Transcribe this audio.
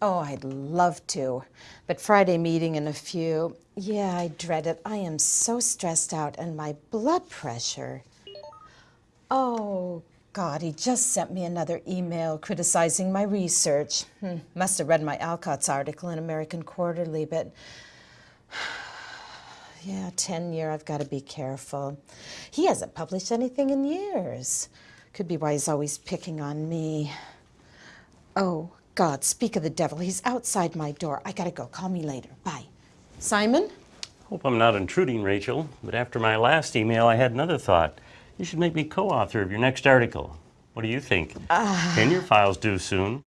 Oh, I'd love to. But Friday meeting in a few. Yeah, I dread it. I am so stressed out and my blood pressure. Oh, God, he just sent me another email criticizing my research. Hmm, must have read my Alcott's article in American Quarterly, but yeah, tenure, I've got to be careful. He hasn't published anything in years. Could be why he's always picking on me. Oh, God, speak of the devil. He's outside my door. I gotta go. Call me later. Bye. Simon? Hope I'm not intruding, Rachel, but after my last email, I had another thought. You should make me co author of your next article. What do you think? Ah. Can your files due soon?